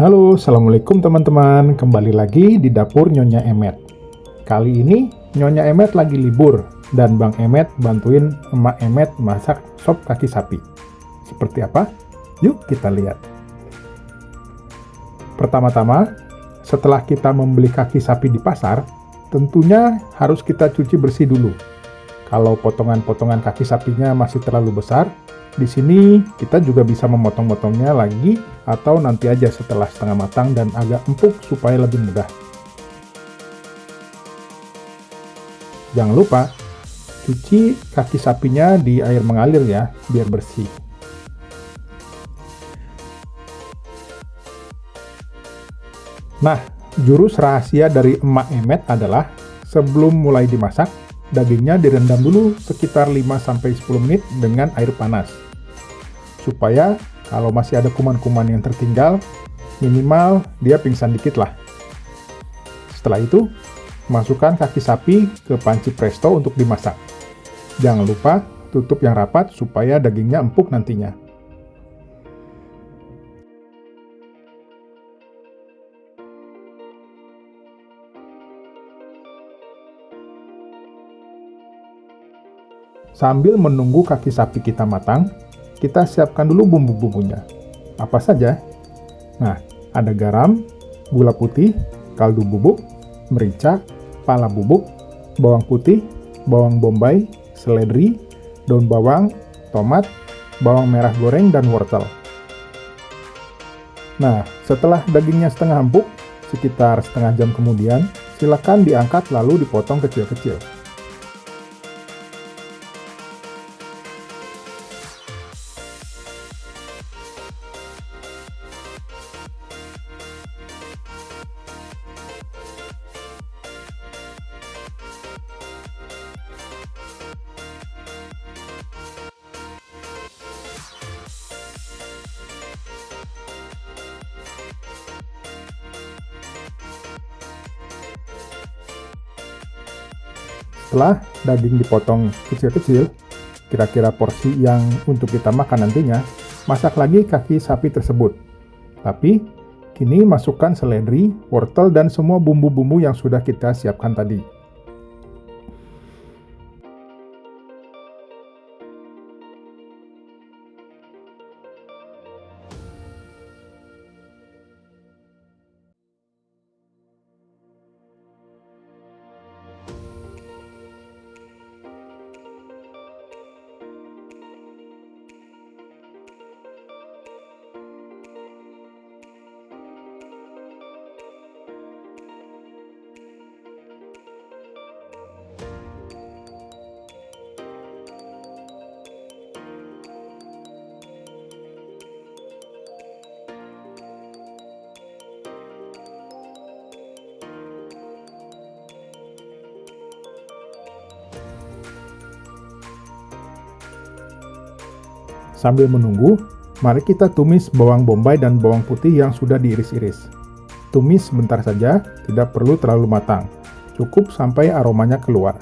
Halo, Assalamualaikum teman-teman. Kembali lagi di dapur Nyonya Emet. Kali ini Nyonya Emet lagi libur dan Bang Emet bantuin Emak Emet masak sop kaki sapi. Seperti apa? Yuk kita lihat. Pertama-tama, setelah kita membeli kaki sapi di pasar, tentunya harus kita cuci bersih dulu. Kalau potongan-potongan kaki sapinya masih terlalu besar, di sini kita juga bisa memotong-motongnya lagi atau nanti aja setelah setengah matang dan agak empuk supaya lebih mudah. Jangan lupa cuci kaki sapinya di air mengalir ya, biar bersih. Nah, jurus rahasia dari emak emet adalah sebelum mulai dimasak, Dagingnya direndam dulu sekitar 5-10 menit dengan air panas. Supaya kalau masih ada kuman-kuman yang tertinggal, minimal dia pingsan dikit lah. Setelah itu, masukkan kaki sapi ke panci presto untuk dimasak. Jangan lupa tutup yang rapat supaya dagingnya empuk nantinya. Sambil menunggu kaki sapi kita matang, kita siapkan dulu bumbu-bumbunya. Apa saja? Nah, ada garam, gula putih, kaldu bubuk, merica, pala bubuk, bawang putih, bawang bombay, seledri, daun bawang, tomat, bawang merah goreng, dan wortel. Nah, setelah dagingnya setengah empuk, sekitar setengah jam kemudian, silakan diangkat lalu dipotong kecil-kecil. Setelah daging dipotong kecil-kecil, kira-kira porsi yang untuk kita makan nantinya, masak lagi kaki sapi tersebut. Tapi, kini masukkan seledri, wortel, dan semua bumbu-bumbu yang sudah kita siapkan tadi. Sambil menunggu, mari kita tumis bawang bombay dan bawang putih yang sudah diiris-iris. Tumis sebentar saja, tidak perlu terlalu matang. Cukup sampai aromanya keluar.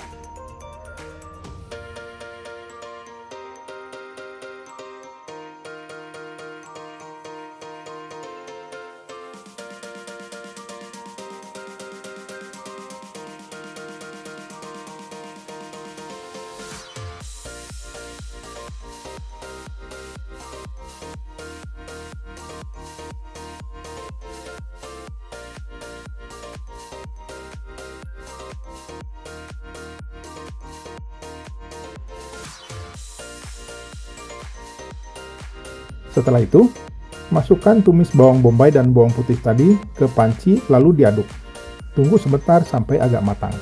Setelah itu, masukkan tumis bawang bombay dan bawang putih tadi ke panci lalu diaduk. Tunggu sebentar sampai agak matang.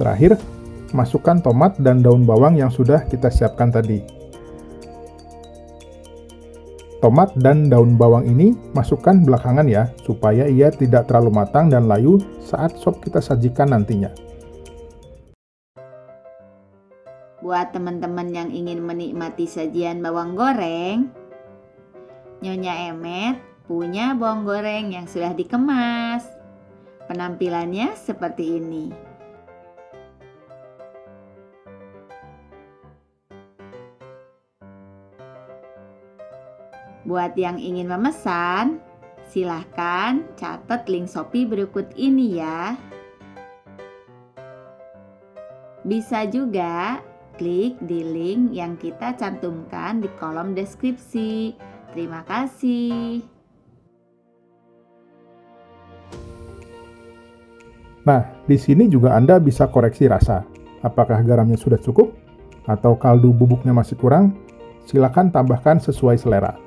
Terakhir, masukkan tomat dan daun bawang yang sudah kita siapkan tadi. Tomat dan daun bawang ini masukkan belakangan ya, supaya ia tidak terlalu matang dan layu saat sop kita sajikan nantinya. Buat teman-teman yang ingin menikmati sajian bawang goreng, Nyonya Emet punya bawang goreng yang sudah dikemas. Penampilannya seperti ini. Buat yang ingin memesan, silahkan catat link Shopee berikut ini ya. Bisa juga klik di link yang kita cantumkan di kolom deskripsi. Terima kasih. Nah, di sini juga Anda bisa koreksi rasa. Apakah garamnya sudah cukup? Atau kaldu bubuknya masih kurang? Silakan tambahkan sesuai selera.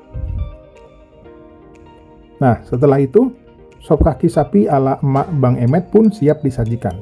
Nah, setelah itu, sop kaki sapi ala emak Bang Emet pun siap disajikan.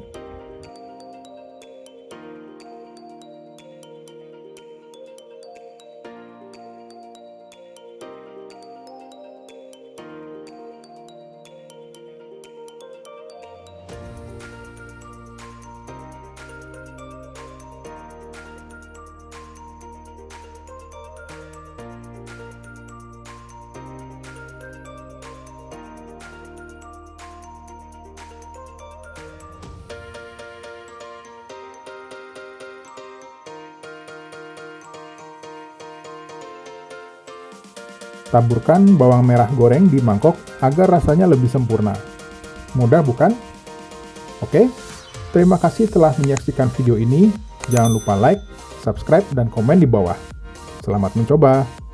Taburkan bawang merah goreng di mangkok agar rasanya lebih sempurna. Mudah bukan? Oke, terima kasih telah menyaksikan video ini. Jangan lupa like, subscribe, dan komen di bawah. Selamat mencoba!